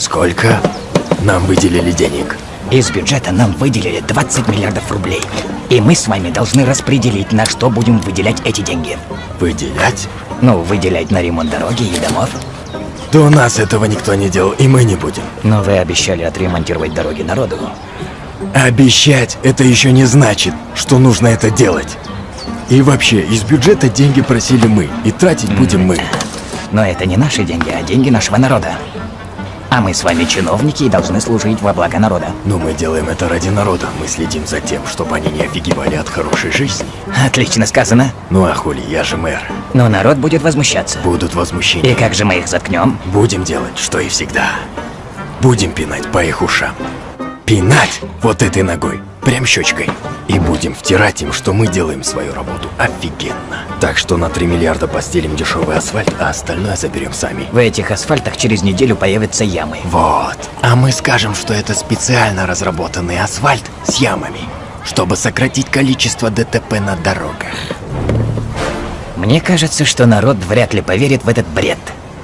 Сколько нам выделили денег? Из бюджета нам выделили 20 миллиардов рублей. И мы с вами должны распределить, на что будем выделять эти деньги. Выделять? Ну, выделять на ремонт дороги и домов. Да у нас этого никто не делал, и мы не будем. Но вы обещали отремонтировать дороги народу. Обещать – это еще не значит, что нужно это делать. И вообще, из бюджета деньги просили мы, и тратить будем мы. Но это не наши деньги, а деньги нашего народа. А мы с вами чиновники и должны служить во благо народа. Но мы делаем это ради народа. Мы следим за тем, чтобы они не офигевали от хорошей жизни. Отлично сказано. Ну а хули, я же мэр. Но народ будет возмущаться. Будут возмущения. И как же мы их заткнем? Будем делать, что и всегда. Будем пинать по их ушам. Пинать вот этой ногой, прям щечкой. И будем втирать им, что мы делаем свою работу офигенно. Так что на 3 миллиарда постелим дешевый асфальт, а остальное заберем сами. В этих асфальтах через неделю появятся ямы. Вот. А мы скажем, что это специально разработанный асфальт с ямами, чтобы сократить количество ДТП на дорогах. Мне кажется, что народ вряд ли поверит в этот бред.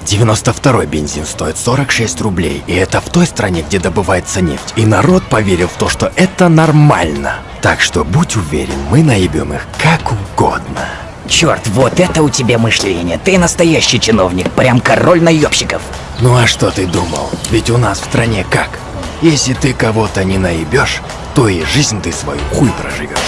92-й бензин стоит 46 рублей, и это в той стране, где добывается нефть. И народ поверил в то, что это нормально. Так что будь уверен, мы наебем их как угодно. Черт, вот это у тебя мышление. Ты настоящий чиновник, прям король наебщиков. Ну а что ты думал? Ведь у нас в стране как? Если ты кого-то не наебешь, то и жизнь ты свою хуй проживешь.